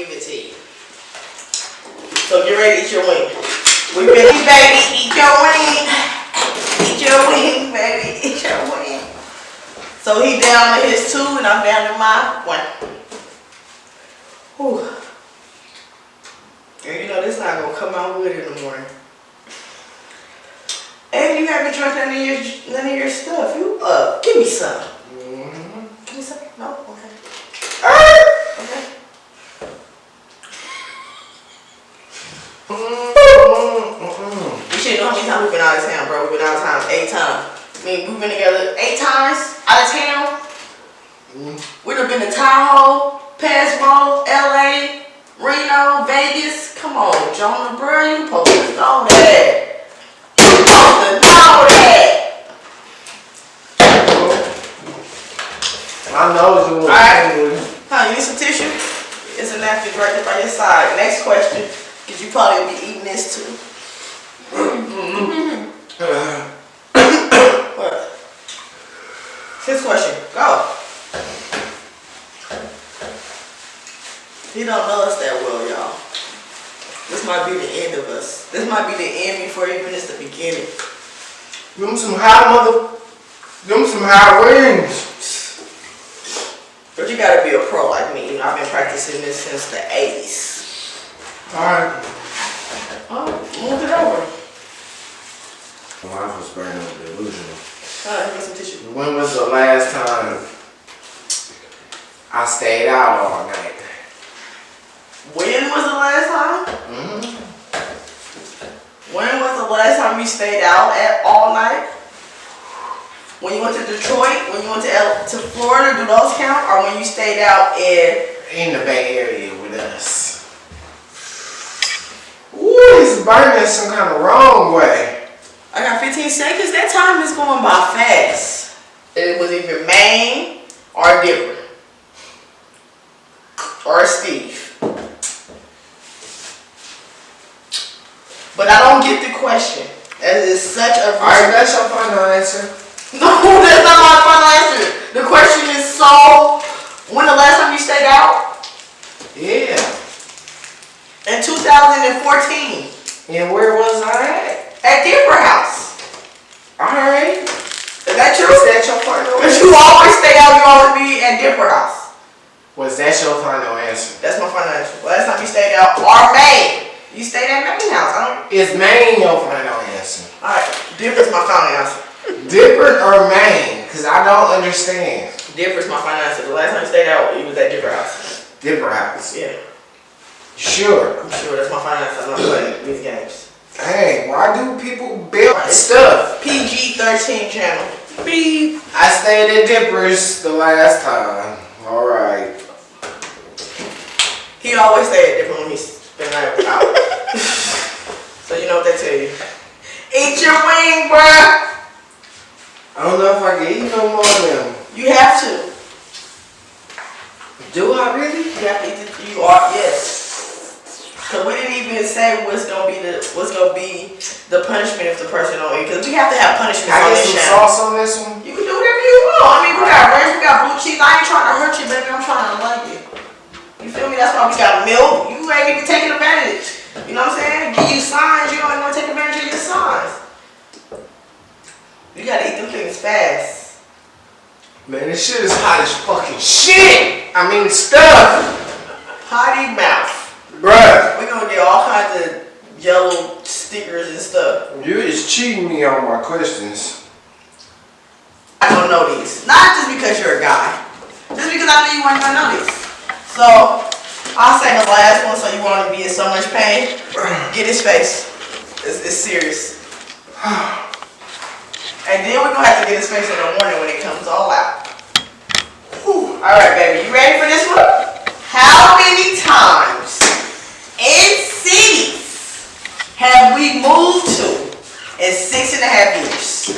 give it to you. So get ready to eat your wing. We baby, eat your wing. Eat your wing, baby, eat your wing. So he down to his two and I'm down to my one. Whew. And you know this not gonna come out good in the morning. And you haven't drunk none of your none of your stuff. You uh give me some. Mm-hmm. Give me some. No? Okay. Uh, okay. Mm-mm. You should know how many times we've been out of town, bro. We've been out of town eight times. I mean, we've been together eight times out of town. Mm-hmm. We'd have been to Tahoe, Pismo, LA, Reno, Vegas. Come on, Jonah, bro. You supposed to know that. You supposed to know that. My nose is All right. Huh, you need some tissue? It's a napkin right there by your side. Next question, because you probably will be eating this too. What? His question, go. He don't know us that well, y'all. This might be the end of us. This might be the end before even it's the beginning. Them some high mother. Them some high wings. But you gotta be a pro like me. You know, I've been practicing this since the 80s. Alright. Oh, move it over. Life was burning with delusional. Uh, get some tissue. When was the last time I stayed out all night? When was the last time? Mm-hmm. When was the last time you stayed out at all night? When you went to Detroit? When you went to L- to Florida? Do those count? Or when you stayed out in? In the Bay Area with us. Ooh, it's burning some kind of wrong way. I got 15 seconds. That time is going by fast. It was either Maine or Dipper or Steve. But I don't get the question. That is such a Alright, that's your final answer. No, that's not my final answer. The question is so. When the last time you stayed out? Yeah. In 2014 And where was I at At Dipper House. Alright. Is that true? Was that your final Because answer? you always stay out. You always be at Dipper House. Was that your final answer? That's my final answer. Last time you stayed out or Maine. You stayed at Maine House. I don't. Is Maine your final answer? Oh, All right. Dipper's my final answer. Dipper or Maine? Because I don't understand. Dipper's my final answer. The last time you stayed out, you was at Dipper House. Dipper House. Yeah. Sure. I'm sure that's my final answer. I'm not playing these games. Hey, why do people build stuff? PG 13 channel. Beep. I stayed at Dippers the last time. Alright. He always say it different when he's been out. out. so you know what they tell you. Eat your wing, bruh. I don't know if I can eat no more of them. You have to. Do I really? You have to eat it. You are yes. Cause we didn't even say what's gonna be the what's gonna be the punishment if the person don't eat. Cause we have to have punishments I on get this some channel. sauce on this one? You can do whatever you want. I mean, we got ranch, we got blue cheese. I ain't trying to hurt you, baby. I'm trying to like you. You feel me? That's why we got milk. You ain't even taking advantage. You know what I'm saying? Give you signs. You don't even want to take advantage of your signs. You gotta eat them things fast. Man, this shit is hot as fucking shit! I mean, stuff! Potty mouth. Bruh, We're gonna get all kinds of yellow stickers and stuff. you is cheating me on my questions. I don't know these. Not just because you're a guy. Just because I know you weren't gonna know these. So, I'll say the last one so you won't be in so much pain. Get his face. It's, it's serious. And then we're gonna have to get his face in the morning when it comes all out. All right, baby. You ready for this one? How many times in cities have we moved to in six and a half years?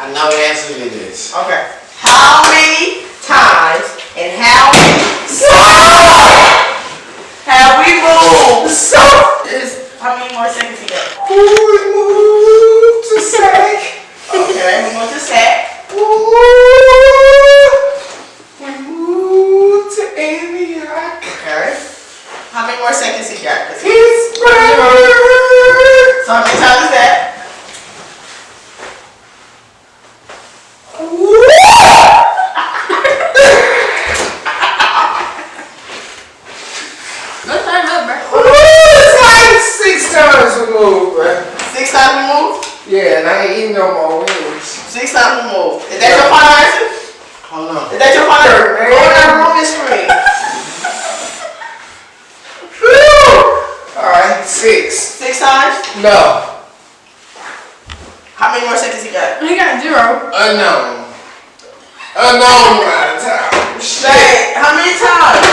I know the answer to this. Okay. How many times and how many have we moved? So is how many more seconds you got? Ooh, it moved to sack. Okay, we moved to set. Ooh, we moved to Antioch. Okay. more seconds he got? 'Cause he- It's better. So how many times is that? Let's turn up, bro. It's like six times removed, bruh. Six times removed? Yeah, and I ain't eating no more wings. Six times removed. Is that your final answer? Hold on. Is that your final answer? Man. Go down on this screen. Alright, six. Six times? No. How many more seconds he got? He got zero. Unknown. Unknown amount of time. Shit. How many times?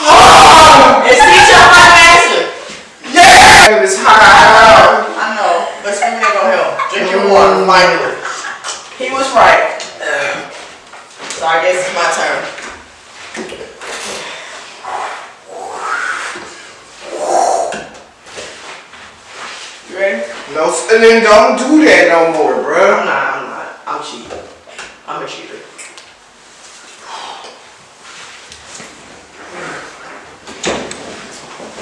Oh, Is six your final answer? yeah. It was high. I know, but screaming ain't gonna help. Drink your water, finally. He was right. So I guess it's my turn. You ready? No, and then don't do that no more, bro. I'm not, I'm not. I'm cheating. I'm a cheater.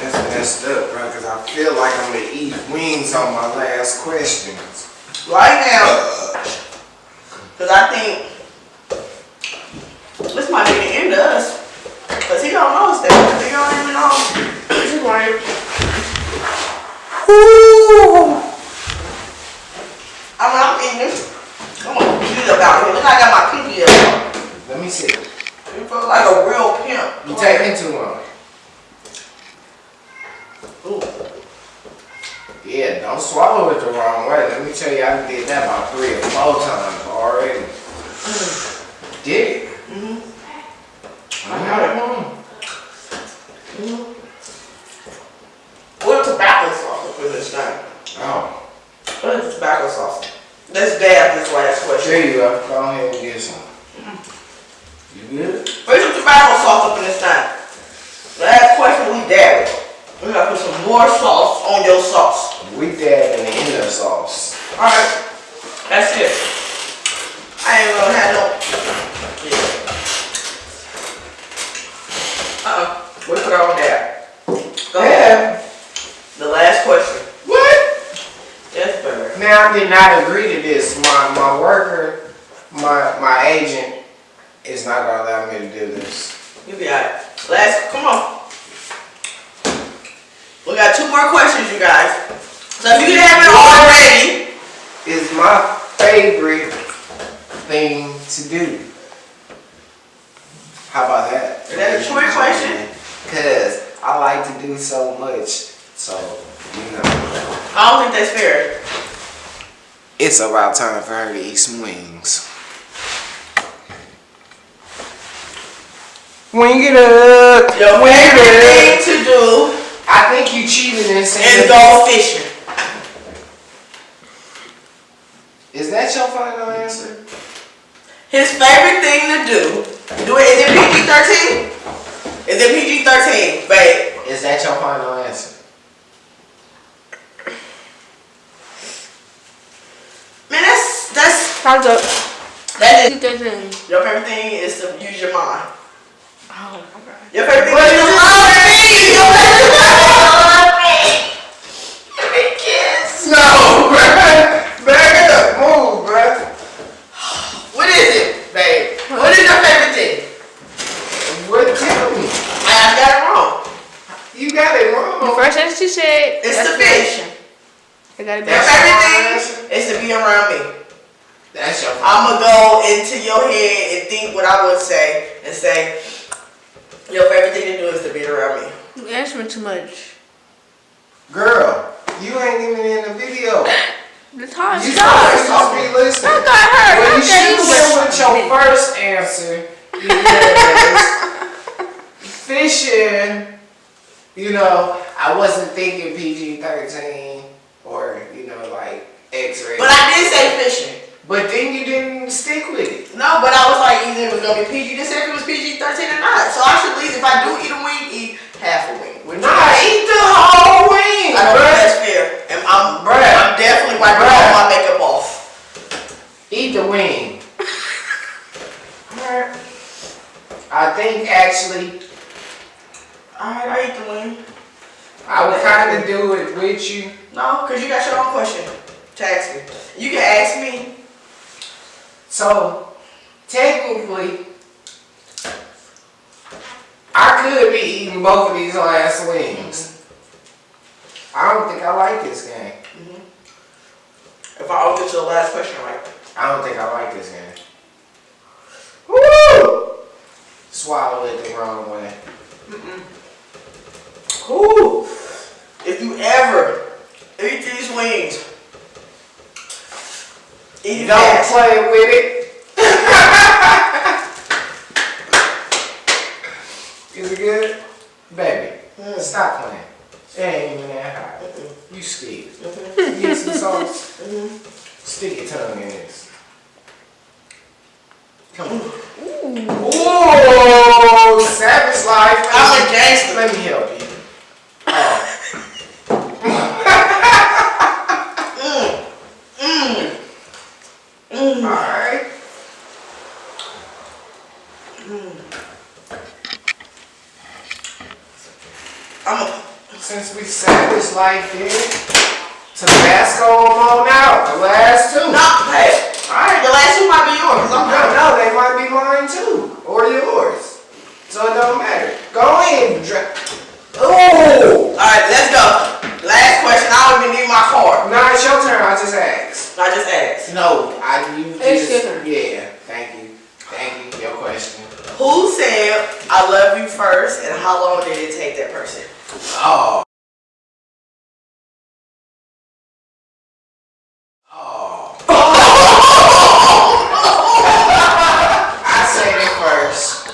That's messed up, bro, because I feel like I'm gonna eat wings on my last questions. Right now, because I think this might be the end of us. Because he don't know us that. He don't even know. He's right. I mean, I'm eating this. I'm gonna beat up out here. Look, I got my pinky up. Let me see. You feel like a real pimp. You taking too long. Ooh. Yeah, don't swallow it the wrong way. Let me tell you, I did that about three or four times already. Did it? Mhm. I got it. What Tabasco sauce up in this thing? Oh, is Tabasco sauce? Let's dab this last question. there you go. Go ahead and get some. Mm-hmm. You good? Put some Tabasco sauce up in this thing. Last question, we dab it. We gotta put some more sauce on your sauce. We dabbing in the end of sauce. Alright, that's it. I ain't gonna have no. Yeah. Uh-uh, we put our own dab. Go ahead. The last question. What? Yes, better. Now I did not agree to this. My my worker, my my agent, is not gonna allow me to do this. You be alright. Last, come on. We got two more questions, you guys. So if you didn't have it already, is my favorite thing to do. How about that? Is that a trick question? Cause I like to do so much. So, you know. I don't think that's fair. It's about time for her to eat some wings. Wing it up. Your wing favorite it thing up. to do I think you cheated and is said. go fishing. Is that your final answer? His favorite thing to do. Do it. Is it PG thirteen? Is it PG thirteen, babe? Is that your final answer? Man, that's that's Time's up. that is. Two thirteen. Your favorite thing is to use your mind. Oh, my God. Your favorite thing is to love me. Your favorite thing is to love me. Give me a kiss. No, bruh. Back it up. Move, bruh. What is it, babe? What is your favorite thing? What tell me? I, I got it wrong. You got it The wrong. first answer she said. It's that's the fish. It gotta be. Your That's favorite thing is to be around me. That's your I'ma go into your head and think what I would say and say, your favorite thing to do is to be around me. You answering too much. Girl, you ain't even in the video. The time You starts. supposed to be listening. I got her. Well, you should have went with your first answer. Because fishing, you know, I wasn't thinking PG 13 or, you know, like X rated. But I did say fishing. But then you didn't stick with it. No, but I was like, either it was gonna be PG. This if it was PG 13 or not. So I should at least, if I do eat a wing, eat half a wing. Which Nah, eat the whole wing, I bruh. that's fair. And I'm, Bruh. I'm definitely wiping Bruh. all my makeup off. Eat the wing. I think actually, I Alright, I eat the wing. I would kind of do it with you. No, because you got your own question to ask me. You can ask me. So, technically, I could be eating both of these last wings. I don't think I like this game. Mm-hmm. If I don't get to the last question right. I don't think I like this game. Woo! Swallow it the wrong way. Whew. If you ever eat these wings, it Don't fast. play with it. Is it good? Baby, Mm. stop playing. It ain't even that hot. You scared. You need some sauce? Mhm. Stick your tongue in this. Come on. Ooh, savage life. I'm a gangster. Let me help you. Oh, Mm. Mm. all right. I'm a, Since we savage life here, Tabasco them on out. The last two. no, hey, alright, the last two might be yours. I'm No, done. no, they might be mine too, or yours. So it don't matter. Go in. and Ooh! Alright, let's go. Last question, I don't even need my card. No, it's your turn. I just asked. I just asked. No, I you It's just your turn. yeah. Thank you, thank you. Your question. Who said I love you first and how long did it take that person? Oh. Oh. I said it first.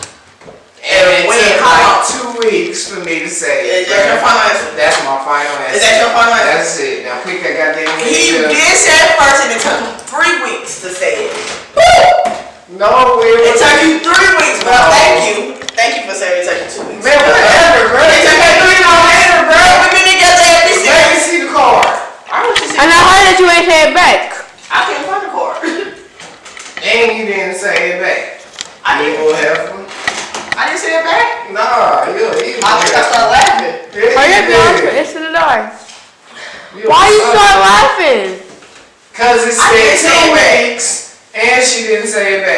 And it When? took like two weeks for me to say it. Is that your final answer? That's my final answer. Is that your final answer? That's it. Now pick that goddamn He did say it first and it took him three weeks to say it. No, it It took you three weeks, but No. thank you. Thank you for saying it took you two weeks. Man, whatever, bro. It took me three no later, bro. We've been together every Let me single. see the card. I want you to see. And I heard that you ain't say it back. I can't find the card. And you didn't say it back. I You didn't. will have one? I didn't say it back. Nah, you you. I think I started laughing. Hurry up, y'all. It's in the door. You Why you suck. start laughing? Cause it I didn't said say two it back. weeks, and she didn't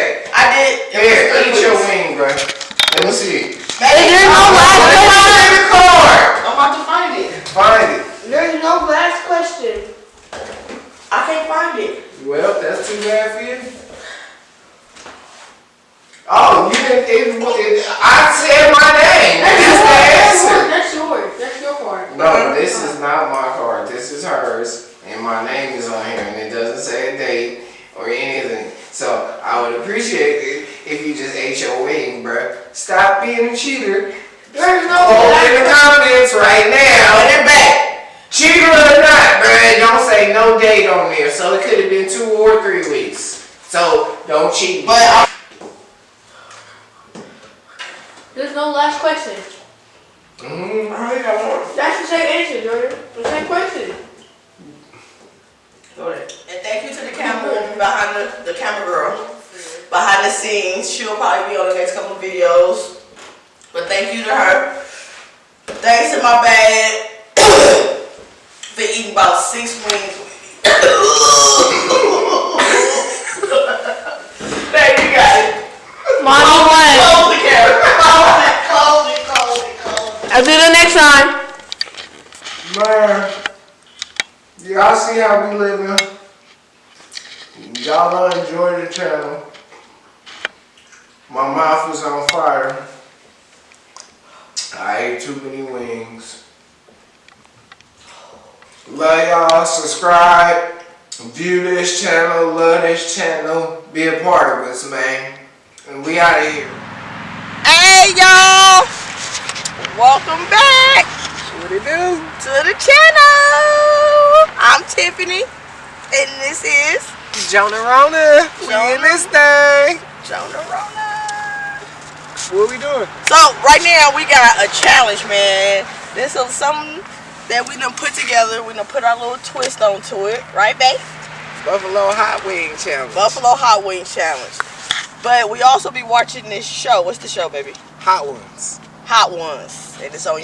say it back. I did. It Here, was eat your wing, bro. Let me see. Baby, There's no I'm last about to question. find it. the card. I'm about to find it. Find it. There's no last question. I can't find it. Well, that's too bad for you. Oh, you didn't. It, it, I said my name. That's the answer. That's yours. That's your part. No, this is not my card. This is hers, and my name is on here, and it doesn't say a date or anything. So I would appreciate it if you just ate your wing, bruh. Stop being a cheater. There's no Hold in the comments right Put now. it back. Cheater or not, bruh, don't say no date on there. So it could have been two or three weeks. So don't cheat. But I, There's no last question. Mhm. I really got more. That's the same answer, Jordan. The same question. Go ahead. And thank you to the camera woman behind the, the camera girl. Behind the scenes. She'll probably be on the next couple of videos. But thank you to her. Thanks to my bad for eating about six wings. Babe, you got it. Mommy won. Close the camera. Close it, close it, close it, close it. I'll do the next time. Man, y'all see how we living? Y'all don't enjoy the channel. My mouth is on fire. I ate too many wings. Love y'all. Subscribe. View this channel. Love this channel. Be a part of us, man. And we out of here. Hey y'all! Welcome back What it do? to the channel. I'm Tiffany, and this is Jonah Rona. We in this thing. Jonah Rona. What we doing? So right now we got a challenge, man. This is something that we done put together. We done put our little twist onto it, right, babe? Buffalo Hot Wing Challenge. Buffalo Hot Wing Challenge. But we also be watching this show. What's the show, baby? Hot ones. Hot Ones, and it's on